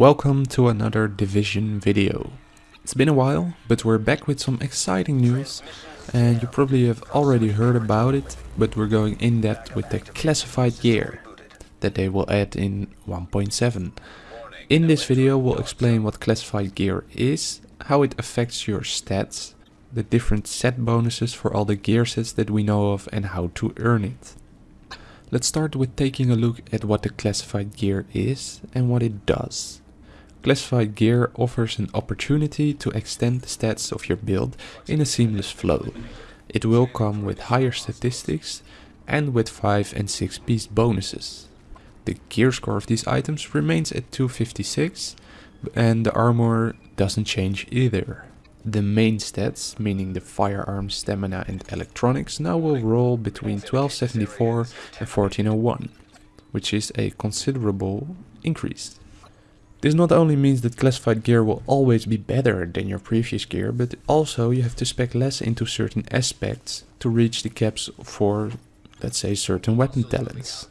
welcome to another Division video. It's been a while, but we're back with some exciting news and you probably have already heard about it, but we're going in depth with the classified gear that they will add in 1.7. In this video we'll explain what classified gear is, how it affects your stats, the different set bonuses for all the gear sets that we know of and how to earn it. Let's start with taking a look at what the classified gear is and what it does. Classified gear offers an opportunity to extend the stats of your build in a seamless flow. It will come with higher statistics and with 5 and 6 piece bonuses. The gear score of these items remains at 256 and the armor doesn't change either. The main stats, meaning the firearms, stamina and electronics, now will roll between 1274 and 1401, which is a considerable increase. This not only means that classified gear will always be better than your previous gear, but also you have to spec less into certain aspects to reach the caps for, let's say, certain weapon talents.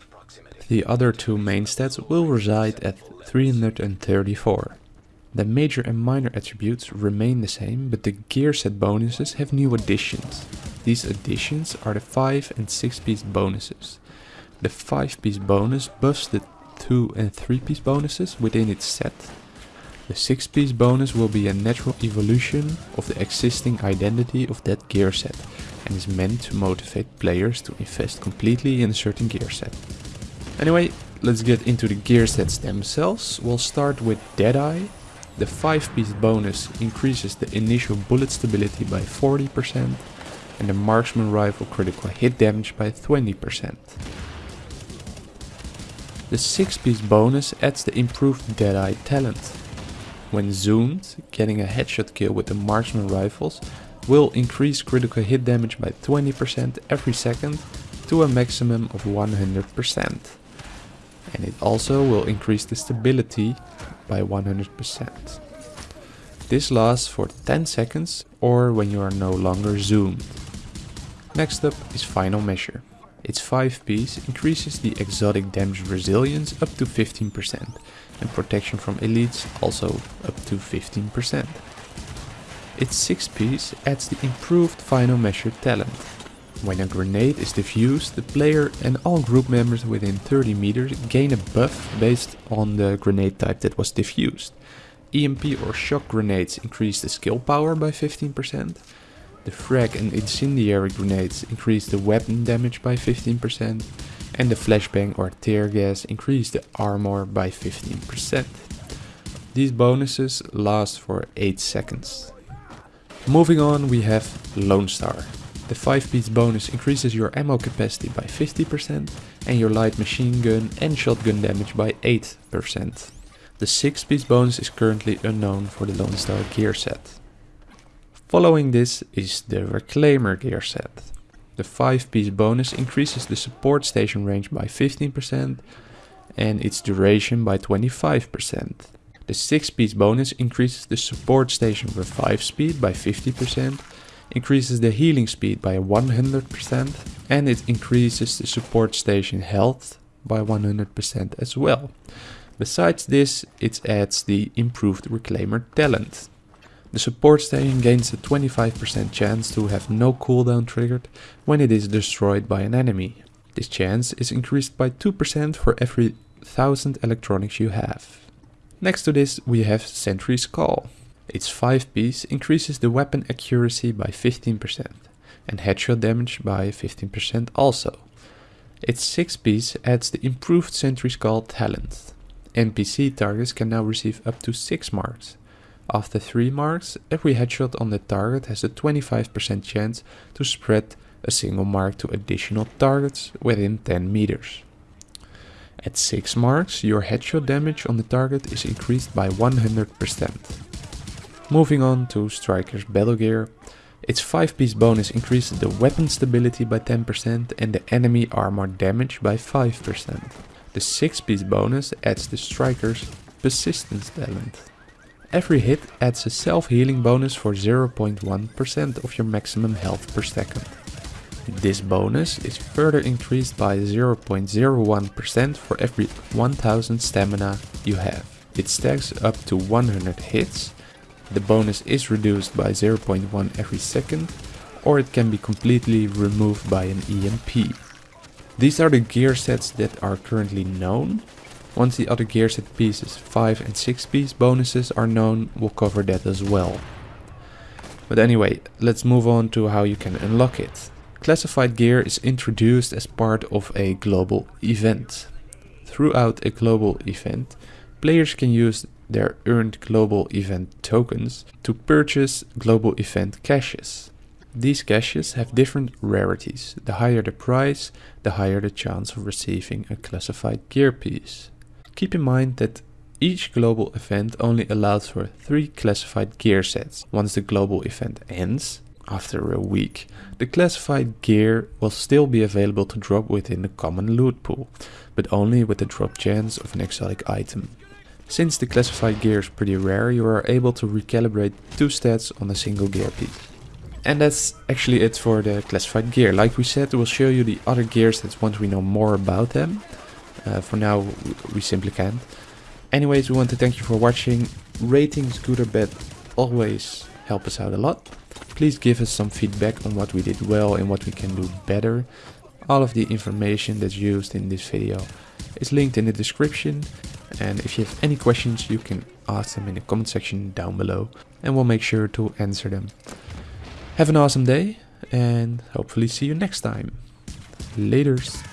The other two main stats will reside at 334. The major and minor attributes remain the same, but the gear set bonuses have new additions. These additions are the 5 and 6 piece bonuses. The 5 piece bonus buffs the 2 and 3 piece bonuses within its set. The 6 piece bonus will be a natural evolution of the existing identity of that gear set and is meant to motivate players to invest completely in a certain gear set. Anyway, let's get into the gear sets themselves. We'll start with Deadeye, the 5 piece bonus increases the initial bullet stability by 40% and the marksman rifle critical hit damage by 20%. The 6 piece bonus adds the improved Deadeye talent. When zoomed, getting a headshot kill with the marksman rifles will increase critical hit damage by 20% every second to a maximum of 100%. And it also will increase the stability by 100%. This lasts for 10 seconds or when you are no longer zoomed. Next up is Final Measure. Its 5 piece increases the exotic damage resilience up to 15% and protection from elites also up to 15%. Its 6 piece adds the improved Final Measure talent. When a grenade is defused, the player and all group members within 30 meters gain a buff based on the grenade type that was defused. EMP or shock grenades increase the skill power by 15%. The frag and incendiary grenades increase the weapon damage by 15%. And the flashbang or tear gas increase the armor by 15%. These bonuses last for 8 seconds. Moving on we have Lone Star. The 5 piece bonus increases your ammo capacity by 50% and your light machine gun and shotgun damage by 8%. The 6 piece bonus is currently unknown for the Lone Star gear set. Following this is the Reclaimer gear set. The 5 piece bonus increases the support station range by 15% and its duration by 25%. The 6 piece bonus increases the support station revive speed by 50%, increases the healing speed by 100% and it increases the support station health by 100% as well. Besides this, it adds the improved Reclaimer talent. The support station gains a 25% chance to have no cooldown triggered when it is destroyed by an enemy. This chance is increased by 2% for every 1000 electronics you have. Next to this we have Sentry's Call. Its 5 piece increases the weapon accuracy by 15% and headshot damage by 15% also. Its 6 piece adds the improved Sentry's Call talent. NPC targets can now receive up to 6 marks. After 3 marks, every headshot on the target has a 25% chance to spread a single mark to additional targets within 10 meters. At 6 marks, your headshot damage on the target is increased by 100%. Moving on to Striker's Battle Gear, its 5 piece bonus increases the weapon stability by 10% and the enemy armor damage by 5%. The 6 piece bonus adds the striker's persistence talent. Every hit adds a self-healing bonus for 0.1% of your maximum health per second. This bonus is further increased by 0.01% for every 1000 stamina you have. it stacks up to 100 hits. The bonus is reduced by 0.1 every second or it can be completely removed by an EMP. These are the gear sets that are currently known. Once the other gear set pieces 5 and 6 piece bonuses are known, we'll cover that as well. But anyway, let's move on to how you can unlock it. Classified gear is introduced as part of a global event. Throughout a global event, players can use their earned global event tokens to purchase global event caches. These caches have different rarities. The higher the price, the higher the chance of receiving a classified gear piece. Keep in mind that each global event only allows for 3 classified gear sets. Once the global event ends, after a week, the classified gear will still be available to drop within the common loot pool, but only with the drop chance of an exotic item. Since the classified gear is pretty rare, you are able to recalibrate two stats on a single gear piece. And that's actually it for the classified gear. Like we said, we'll show you the other gear sets once we know more about them. Uh, for now, we simply can't. Anyways, we want to thank you for watching. Ratings, good or bad, always help us out a lot. Please give us some feedback on what we did well and what we can do better. All of the information that's used in this video is linked in the description. And if you have any questions, you can ask them in the comment section down below and we'll make sure to answer them. Have an awesome day and hopefully see you next time. Laters.